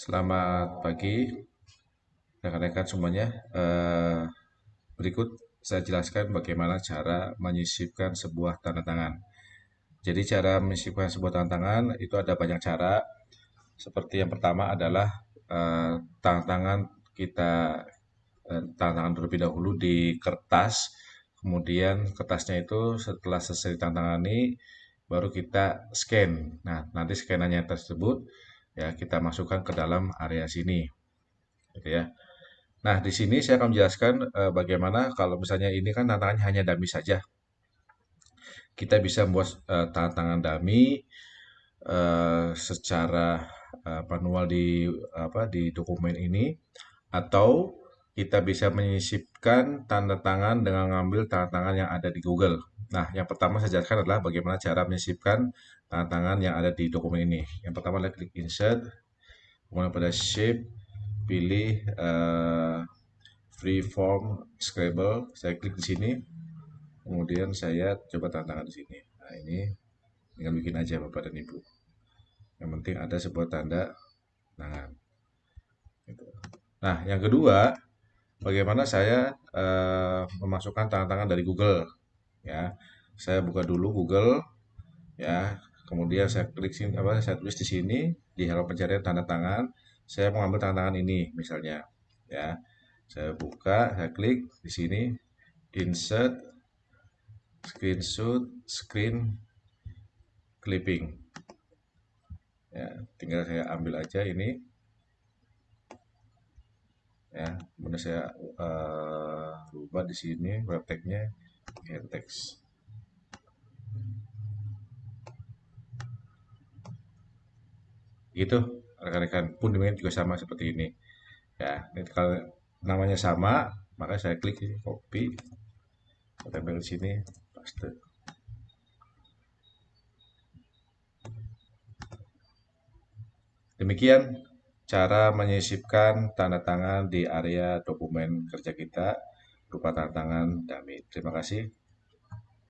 Selamat pagi, rekan-rekan semuanya. Eh, berikut saya jelaskan bagaimana cara menyisipkan sebuah tanda tangan. Jadi cara menyisipkan sebuah tanda tangan itu ada banyak cara. Seperti yang pertama adalah eh, tanda tangan kita eh, tanda tangan terlebih dahulu di kertas. Kemudian kertasnya itu setelah selesai tanda tangani baru kita scan. Nah, nanti scanannya tersebut ya kita masukkan ke dalam area sini gitu ya nah di sini saya akan menjelaskan uh, bagaimana kalau misalnya ini kan tantangannya hanya dummy saja kita bisa membuat uh, tangan dummy uh, secara uh, manual di apa di dokumen ini atau kita bisa menyisipkan tanda tangan dengan mengambil tanda tangan yang ada di Google. Nah, yang pertama saya jelaskan adalah bagaimana cara menyisipkan tanda tangan yang ada di dokumen ini. Yang pertama adalah klik insert, kemudian pada shape, pilih uh, free form scribble, saya klik di sini, kemudian saya coba tanda tangan di sini. Nah, ini tinggal bikin aja Bapak dan Ibu. Yang penting ada sebuah tanda tangan. Gitu. Nah, yang kedua, bagaimana saya uh, memasukkan tangan-tangan dari Google ya saya buka dulu Google ya kemudian saya klik sini apa saya tulis di sini di halaman pencarian tanda tangan. Saya mau ambil tanda tangan ini misalnya ya. Saya buka saya klik di sini insert screenshot screen clipping. Ya tinggal saya ambil aja ini. Ya kemudian saya uh, rubah di sini web tagnya text gitu rekan-rekan. Pun demikian juga sama seperti ini. Ya kalau namanya sama maka saya klik ini copy. Saya tempel di sini paste. Demikian cara menyisipkan tanda tangan di area dokumen kerja kita. Berupa tanda tangan dummy. Terima kasih.